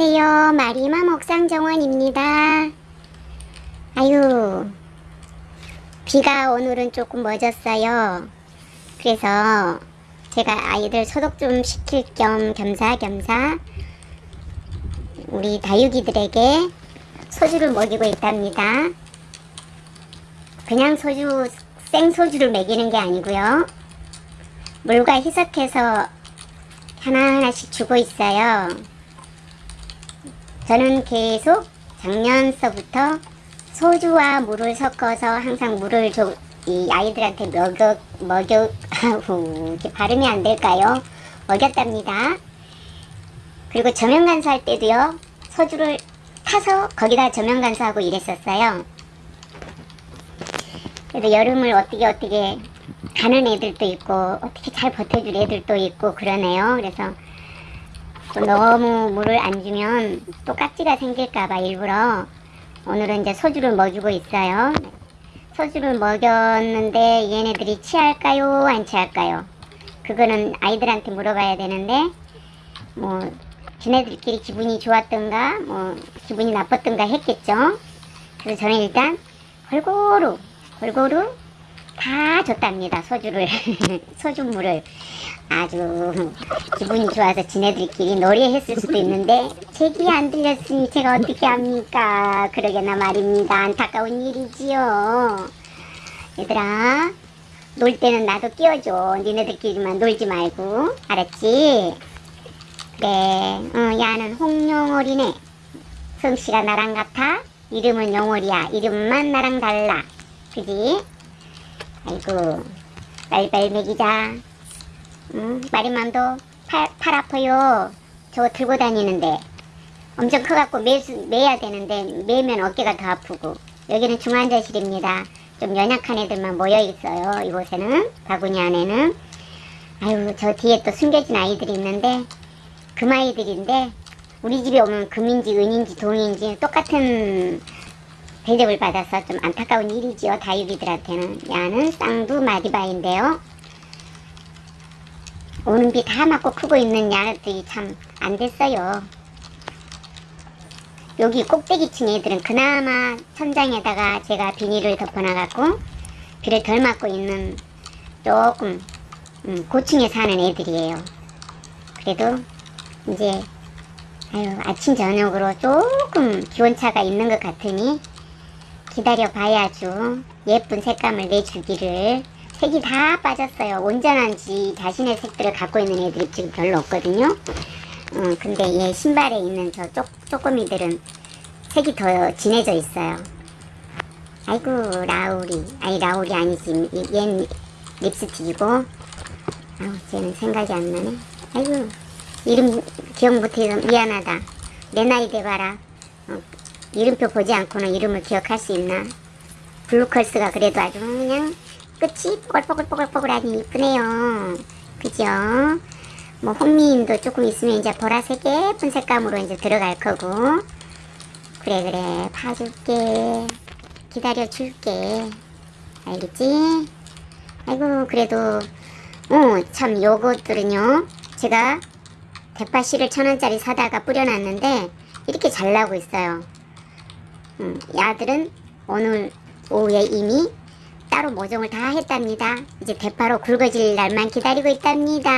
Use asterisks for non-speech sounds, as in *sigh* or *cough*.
안녕하세요. 마리마 목상정원입니다. 아유, 비가 오늘은 조금 멎었어요. 그래서 제가 아이들 소독 좀 시킬 겸 겸사겸사 우리 다육이들에게 소주를 먹이고 있답니다. 그냥 소주, 생소주를 먹이는 게 아니고요. 물과 희석해서 하나하나씩 주고 있어요. 저는 계속 작년서부터 소주와 물을 섞어서 항상 물을 줘, 이 아이들한테 먹여, 먹여, 이렇게 발음이 안 될까요? 먹였답니다. 그리고 저면간수 할 때도요, 소주를 타서 거기다 저면간수하고 이랬었어요. 그래도 여름을 어떻게 어떻게 가는 애들도 있고, 어떻게 잘 버텨줄 애들도 있고, 그러네요. 그래서 또 너무 물을 안 주면 또 깍지가 생길까봐 일부러 오늘은 이제 소주를 먹이고 있어요. 소주를 먹였는데 얘네들이 취할까요? 안 취할까요? 그거는 아이들한테 물어봐야 되는데 뭐 지네들끼리 기분이 좋았던가 뭐 기분이 나빴던가 했겠죠. 그래서 저는 일단 골고루 골고루 다 줬답니다. 소주를 *laughs* 소주물을 아주 기분이 좋아서 지네들끼리 노래했을 수도 있는데 제기 안 들렸으니 제가 어떻게 합니까? 그러게나 말입니다. 안타까운 일이지요. 얘들아 놀 때는 나도 끼워줘. 니네들끼리만 놀지 말고 알았지? 그래 어, 야는 홍용월이네. 성씨가 나랑 같아? 이름은 용월이야. 이름만 나랑 달라. 그지? 아이고 빨리빨리 먹이자. 응? 마리맘도 팔, 팔 아파요. 저거 들고 다니는데 엄청 커갖고 매, 매야 되는데 매면 어깨가 더 아프고 여기는 중환자실입니다. 좀 연약한 애들만 모여 있어요. 이곳에는 바구니 안에는 아유 저 뒤에 또 숨겨진 아이들이 있는데 금 아이들인데 우리 집에 오면 금인지 은인지 동인지 똑같은 대접을 받아서 좀 안타까운 일이지요. 다육이들한테는 야는 쌍두 마디바인데요. 오는 비 다 맞고 크고 있는 야들이 참 안 됐어요. 여기 꼭대기층 애들은 그나마 천장에다가 제가 비닐을 덮어놔갖고 비를 덜 맞고 있는 조금 음, 고층에 사는 애들이에요. 그래도 이제 아유 아침 저녁으로 조금 기온차가 있는 것 같으니 기다려 봐야죠. 예쁜 색감을 내주기를 색이 다 빠졌어요. 온전한 지 자신의 색들을 갖고 있는 애들이 지금 별로 없거든요. 음, 근데 얘 신발에 있는 저 쪼, 쪼꼬미들은 색이 더 진해져 있어요. 아이고 라울이 아니 라울이 아니지 얘는 립스틱이고 아우 쟤는 생각이 안 나네. 아이고 이름 기억 못해서 미안하다. 내 나이 돼봐라. 어, 이름표 보지 않고는 이름을 기억할 수 있나? 블루컬스가 그래도 아주 그냥 끝이 뽀글뽀글뽀글뽀글하니 이쁘네요. 그죠? 뭐 홍미인도 조금 있으면 이제 보라색 예쁜 색감으로 이제 들어갈 거고 그래 그래 봐줄게 기다려줄게 알겠지? 아이고 그래도 어참 요것들은요 제가 대파 씨를 천원짜리 사다가 뿌려놨는데 이렇게 잘 나고 있어요 음, 야들은 오늘 오후에 이미 따로 모종을 다 했답니다. 이제 대파로 굵어질 날만 기다리고 있답니다.